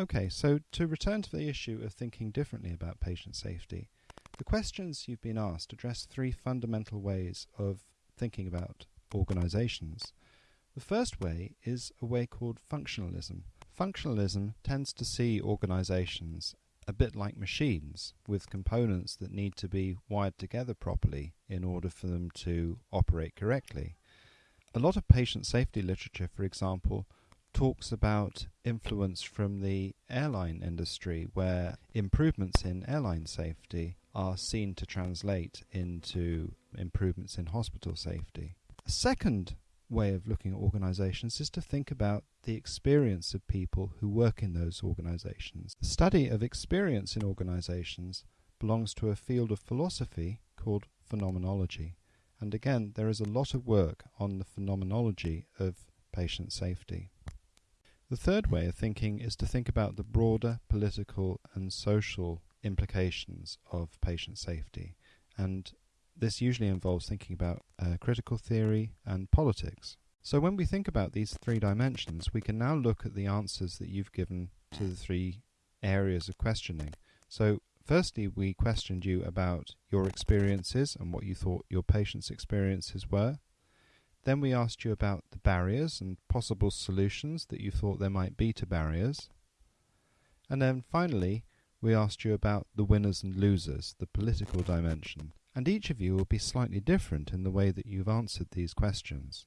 Okay, so to return to the issue of thinking differently about patient safety, the questions you've been asked address three fundamental ways of thinking about organizations. The first way is a way called functionalism. Functionalism tends to see organizations a bit like machines with components that need to be wired together properly in order for them to operate correctly. A lot of patient safety literature, for example, talks about influence from the airline industry where improvements in airline safety are seen to translate into improvements in hospital safety. A second way of looking at organizations is to think about the experience of people who work in those organizations. The study of experience in organizations belongs to a field of philosophy called phenomenology. And again, there is a lot of work on the phenomenology of patient safety. The third way of thinking is to think about the broader political and social implications of patient safety. And this usually involves thinking about uh, critical theory and politics. So when we think about these three dimensions, we can now look at the answers that you've given to the three areas of questioning. So firstly, we questioned you about your experiences and what you thought your patients' experiences were. Then we asked you about the barriers and possible solutions that you thought there might be to barriers. And then finally, we asked you about the winners and losers, the political dimension. And each of you will be slightly different in the way that you've answered these questions.